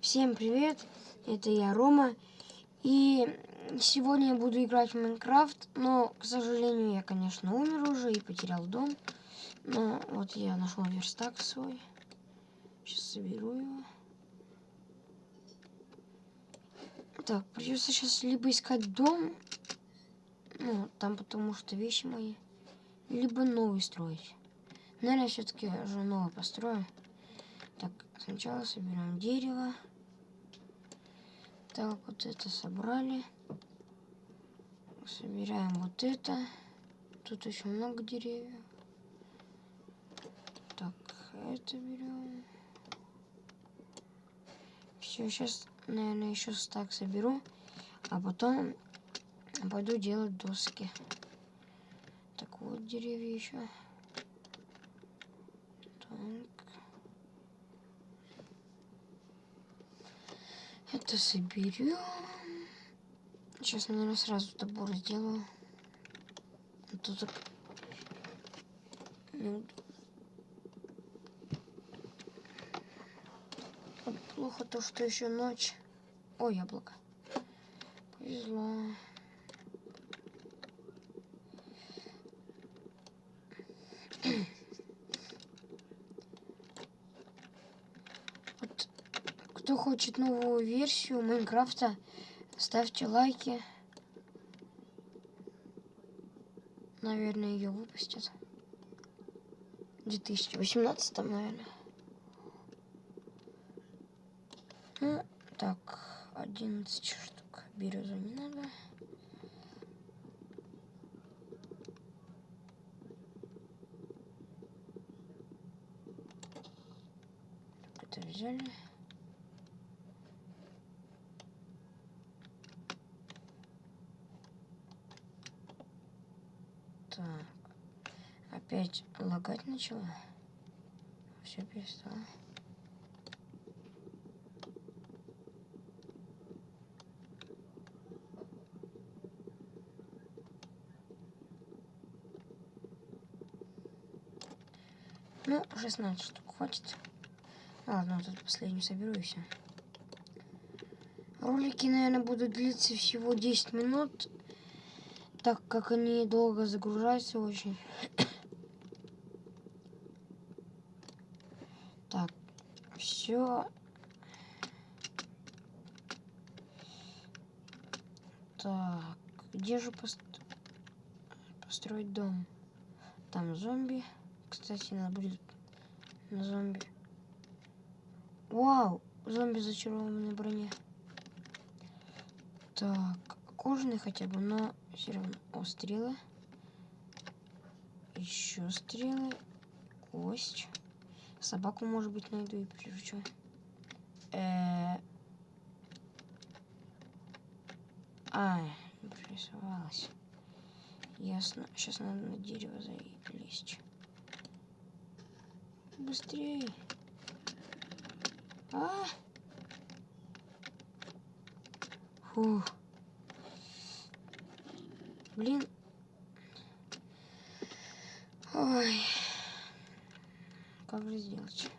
Всем привет, это я Рома, и сегодня я буду играть в Майнкрафт, но, к сожалению, я, конечно, умер уже и потерял дом, но вот я нашел верстак свой, сейчас соберу его. Так, придется сейчас либо искать дом, ну, там потому что вещи мои, либо новый строить. Наверное, все-таки уже новый построю. Так, сначала собираем дерево. Так, вот это собрали. Собираем вот это. Тут еще много деревьев. Так, это берем. Все, сейчас, наверное, еще стак соберу. А потом пойду делать доски. Так, вот деревья еще. Это соберем. Сейчас, наверное, сразу добор сделаю. А то так... Ну... Плохо то, что еще ночь. Ой, яблоко. Повезло. Кто хочет новую версию Майнкрафта, ставьте лайки. Наверное, ее выпустят. В 2018, наверное. Ну, так, 11 штук. Березу не надо. это взяли. Так. Опять лагать начала. Все перестало. Ну, 16 штук хватит. Ладно, вот тут последнюю соберу и все. Ролики, наверное, будут длиться всего 10 минут так как они долго загружаются очень. Так, все. Так, где же пост... построить дом? Там зомби. Кстати, надо будет на зомби. Вау, зомби зачарованной броне. Так, кожаный хотя бы, но все равно. О, стрелы. Еще стрелы. Кость. Собаку, может быть, найду и приручу. Э -э а, не пририсовалась. Ясно. Сейчас надо на дерево залезть. Быстрее. А! Фух. Блин. Ой. Как же сделать?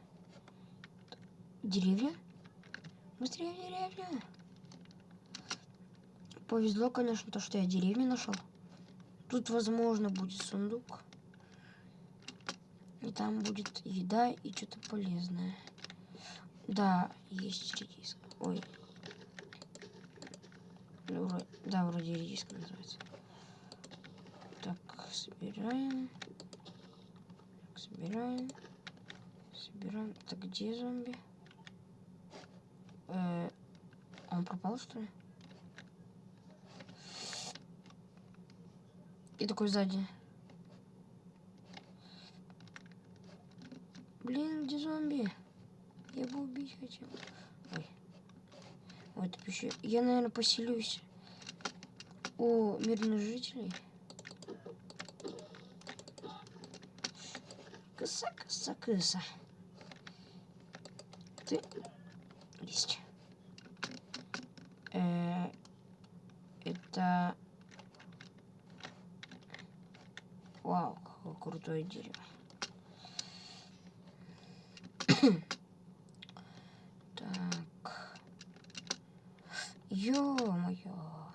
Деревья? Быстрее деревья. Повезло, конечно, то, что я деревню нашел. Тут, возможно, будет сундук. И там будет еда и что-то полезное. Да, есть редиска. Ой. Да, вроде редиска называется собираем. Так, собираем. Собираем. Это где зомби? Э он пропал, что ли? И такой сзади. Блин, где зомби? Я бы убить хотел. Ой. Вот еще. Я, наверное, поселюсь у мирных жителей. Кыса, кыса, кыса. Ты есть. Э, это... Вау, какое крутое дерево. так. Ё-моё.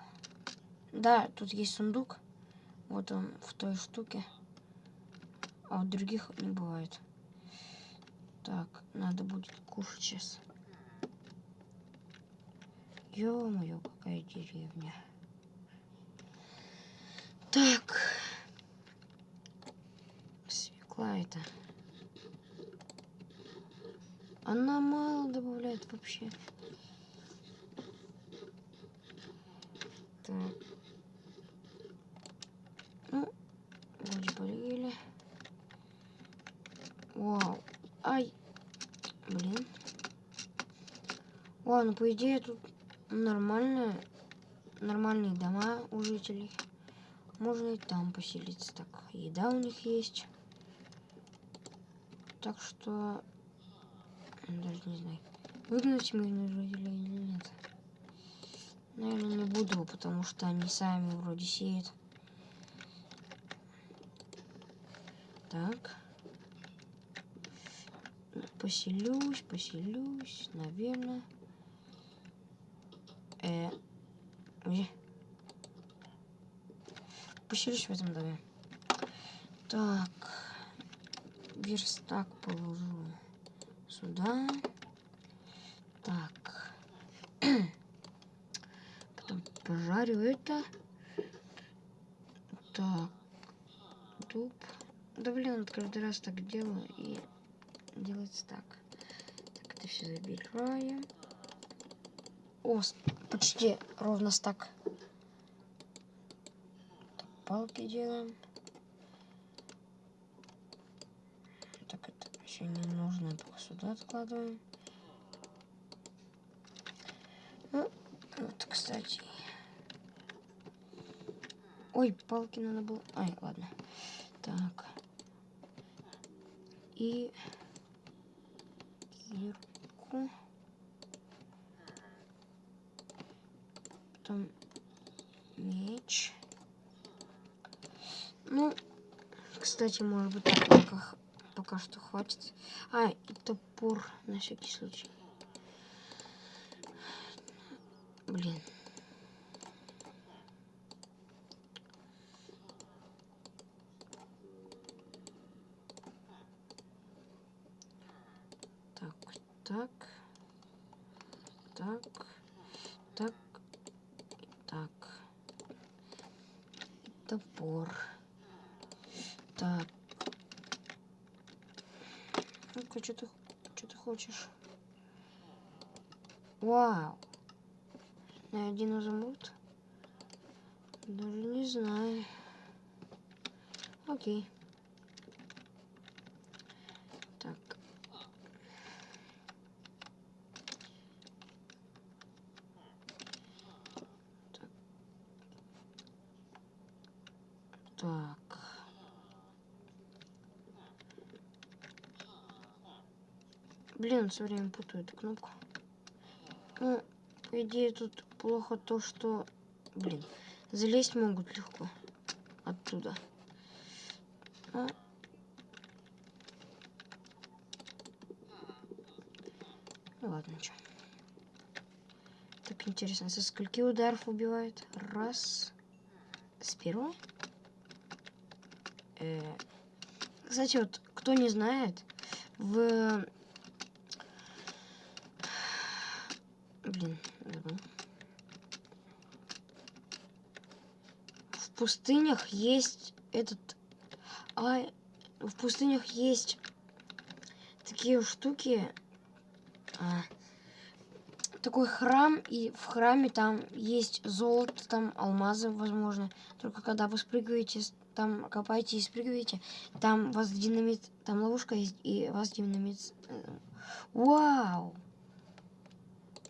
Да, тут есть сундук. Вот он в той штуке. А у других не бывает. Так, надо будет кушать сейчас. Ё-моё, какая деревня. Так. Свекла это. Она мало добавляет вообще. Так. Ну, вроде полили. Вау. Ай. Блин. Ладно, по идее тут нормально. Нормальные дома у жителей. Можно и там поселиться. Так, еда у них есть. Так что... Даже не знаю. Выгнать мирных жителей или нет. Наверное, не буду, потому что они сами вроде сеют. Так. Поселюсь, поселюсь, наверное. Э, где? Поселюсь в этом доме. Так. Верстак положу сюда. Так. Потом пожарю это. Так. Дуб. Да блин, вот каждый раз так делаю и делается так. Так, это все забираем. О, почти ровно стак. Так, палки делаем. Так, это все не нужно, пока сюда откладываем. Ну, вот, кстати. Ой, палки надо было... Ай, ладно. Так. И кирку. Потом меч. Ну, кстати, может быть, так пока, пока что хватит. А, и топор на всякий случай. Блин. Так. Так. Так. Так. Топор. Так. Ну-ка, что ты, что ты хочешь? Вау. На один изумруд? Даже не знаю. Окей. Так. Так. Так. Блин, все время путаю эту кнопку. Ну, по идее, тут плохо то, что... Блин, залезть могут легко оттуда. Ну, ну ладно, что. Так интересно, со скольки ударов убивает? Раз. С первого? Э, Кстати, вот кто не знает, в... Блин, забыл. В пустынях есть этот... А, в пустынях есть такие штуки. а, такой храм, и в храме там есть золото, там алмазы, возможно. Только когда вы спрыгиваете, там копаете и спрыгиваете, там вас динамит, там ловушка есть, и вас динамит... э, Вау!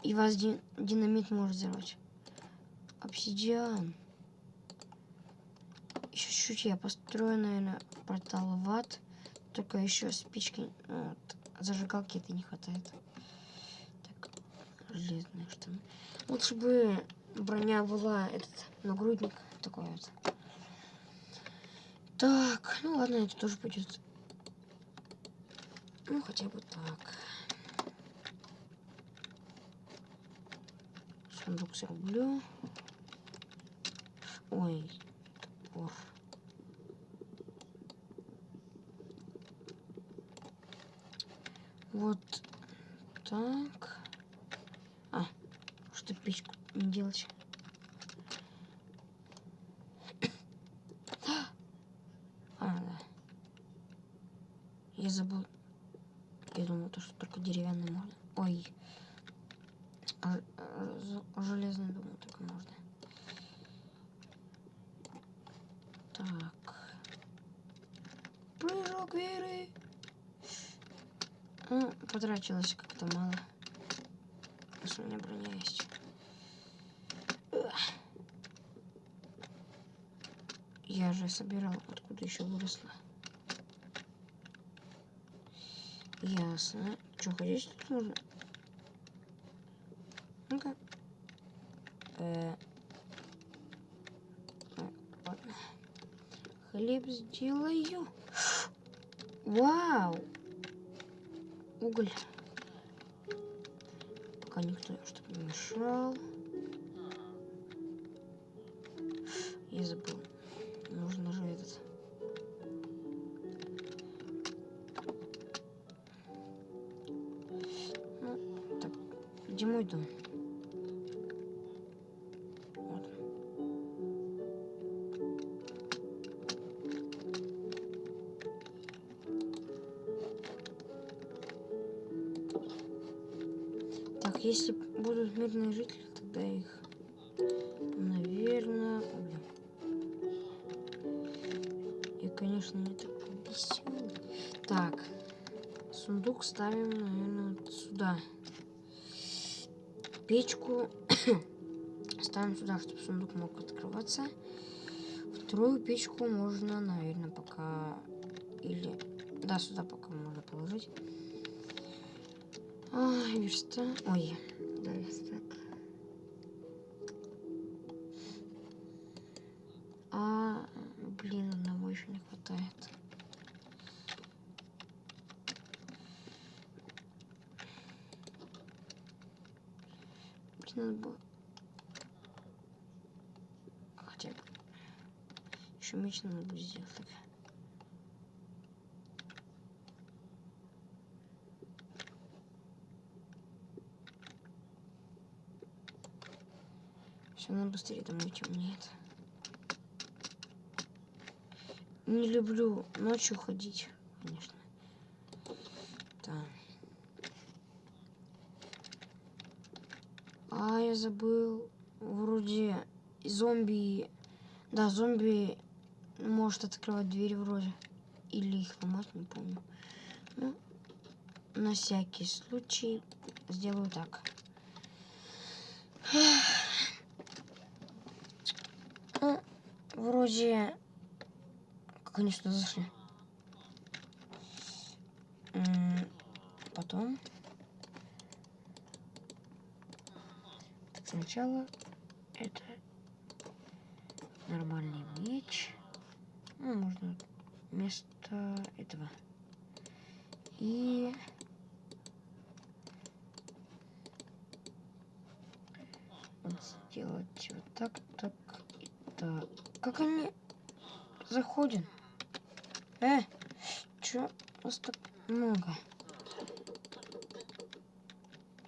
И вас ди- динамит может взорвать. Обсидиан. Чуть-чуть я построю, наверное, портал в ад. Только еще спички, ну, вот, зажигалки это не хватает. Так, железные штаны. Лучше бы броня была этот нагрудник такой вот. Так, ну ладно, это тоже пойдет. Ну, хотя бы так. Сундук зарублю. Ой, топор. Вот так. А, что печку не делать? А, да. Я забыл. Я думал, то, что только деревянный можно. Ой. А, а, железный, думаю, только можно. Так. Прыжок веры. Ну, потратилось как-то мало. Сейчас у меня броня есть. Я же собирал, откуда еще выросла. Ясно. Что, ходить тут можно? Ну-ка. Э. э, Хлеб сделаю. Вау! Уголь. Пока никто чтобы не мешал. Я забыл. Нужно же этот. Ну, так, где мой дом? Сундук ставим, наверное, вот сюда. Печку ставим сюда, чтобы сундук мог открываться. Вторую печку можно, наверное, пока... Или... Да, сюда пока можно положить. Ой, верста. Ой, да, верстак. Надо было... Хотя. Еще меч надо будет сделать. Все, надо быстрее домой темнеет. Не люблю ночью ходить, конечно. Так. А, я забыл. Вроде зомби... Да, зомби может открывать двери вроде. Или их ломать, не помню. Ну, на всякий случай сделаю так. Ну, вроде... Сюда зашли? Потом... сначала это нормальный меч. Ну, можно вместо этого. И... Вот сделать вот так, так и так. Как они заходят? Э, чё вас так много?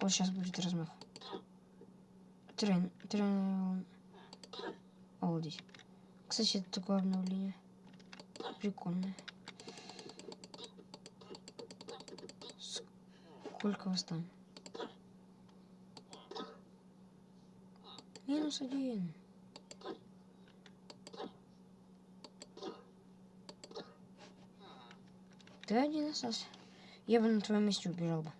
Вот сейчас будет размах. Трен, трен... Обалдеть. Кстати, это такое обновление. Прикольное. Сколько вас там? Минус один. Ты один остался. Я бы на твоем месте убежал бы.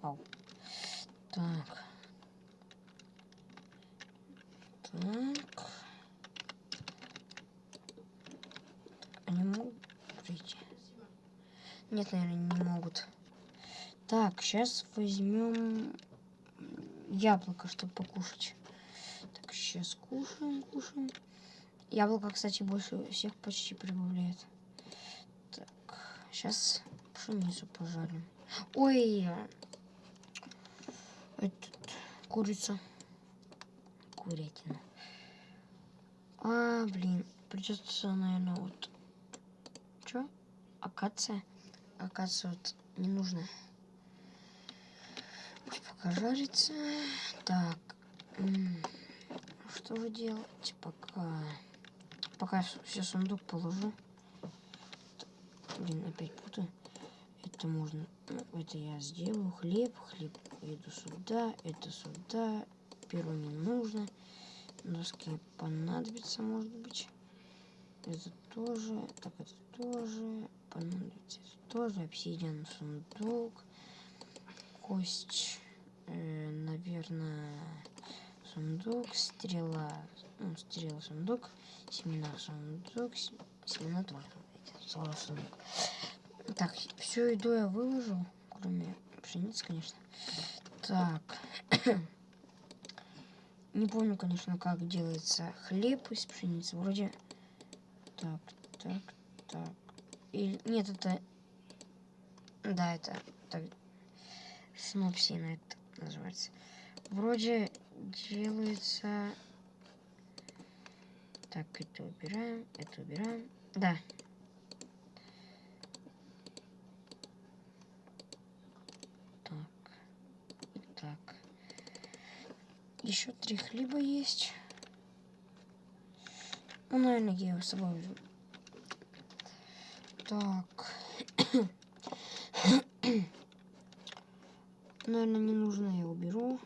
Ау. Так. Они могут прийти? Нет, наверное, не могут. Так, сейчас возьмем яблоко, чтобы покушать. Так, сейчас кушаем, кушаем. Яблоко, кстати, больше всех почти прибавляет. Так, сейчас пшеницу пожарим. Ой, этот, курицу. Курятину. А, блин, придется, наверное, вот... Чё? Акация? Вот не нужно. Пусть пока жарится. Так. Что же делать пока? Пока все сундук положу. Блин, опять путаю. Это можно... Ну, это я сделаю. Хлеб, хлеб. Иду сюда, это сюда. Перо не нужно. Доски понадобится, может быть. Это тоже. Так, это тоже. Это тоже. Обсидиан, сундук. Кость. Э, наверное, сундук. Стрела. Ну, стрела, сундук. Семена, сундук. Семена тоже. Слово сундук. Так, всю еду я выложил. Кроме пшеницы, конечно. Так. Не помню, конечно, как делается хлеб из пшеницы. Вроде... Так, так, так. Или... Нет, это... Да, это... Так... Снопсина это называется. Вроде делается... Так, это убираем, это убираем. Да. Так. Так. Еще три хлеба есть. Ну, наверное, я его с собой. Так. наверное, не нужно, я уберу.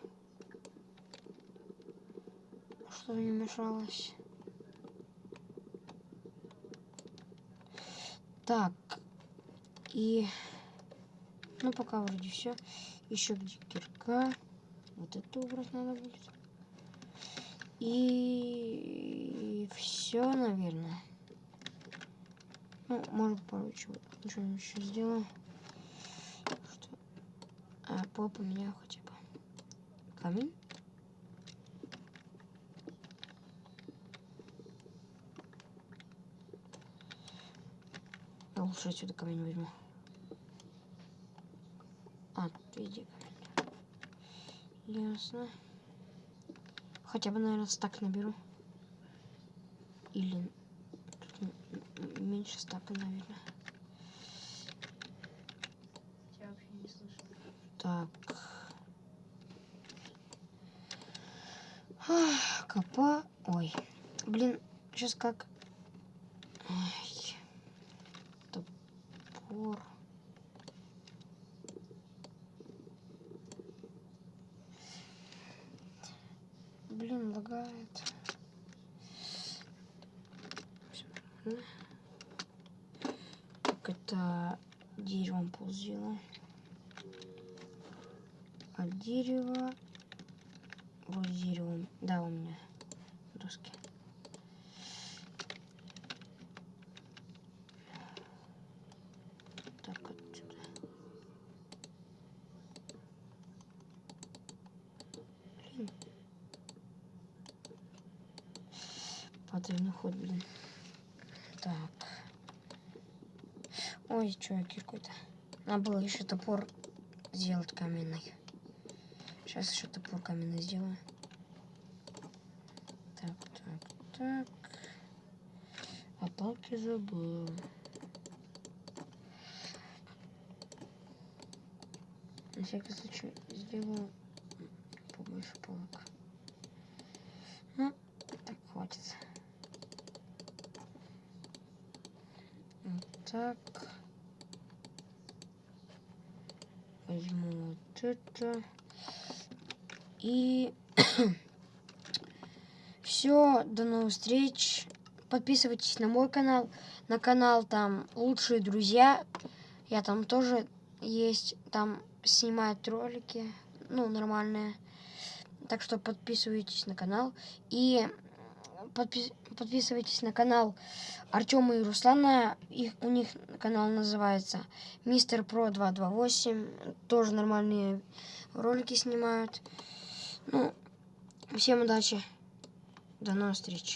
Чтобы не мешалось. Так. И... Ну, пока вроде все. Еще где кирка. Вот это убрать надо будет. И все, наверное. Ну, может, пару чего, что еще сделаю. Что? А, пол поменяю хотя бы. Камень. Я лучше отсюда камень возьму. А, тут видите Ясно. Хотя бы, наверное, стак наберу. Или меньше стака, наверное. Я вообще не слышу. Так. Ах, Копа. Ой. Блин, сейчас как... Ай. Топор. Блин, лагает. Так, это деревом пол сделал. А дерево... Вот дерево. Да, у меня доски. Так, отсюда. Блин. Потайный ход, блин. Так. Ой, что, кирку-то. Надо было еще топор сделать каменный. Сейчас еще топор каменный сделаю. Так, так, так. А палки забыл. На всякий случай сделаю побольше палок. Ну, так хватит. Вот так. Возьму вот это. И все, до новых встреч. Подписывайтесь на мой канал, на канал там лучшие друзья. Я там тоже есть, там снимают ролики, ну, нормальные. Так что подписывайтесь на канал. И подпис подписывайтесь на канал Артема и Руслана. Их, у них канал называется Мистер Про 228. Тоже нормальные ролики снимают. Ну, всем удачи. До новых встреч.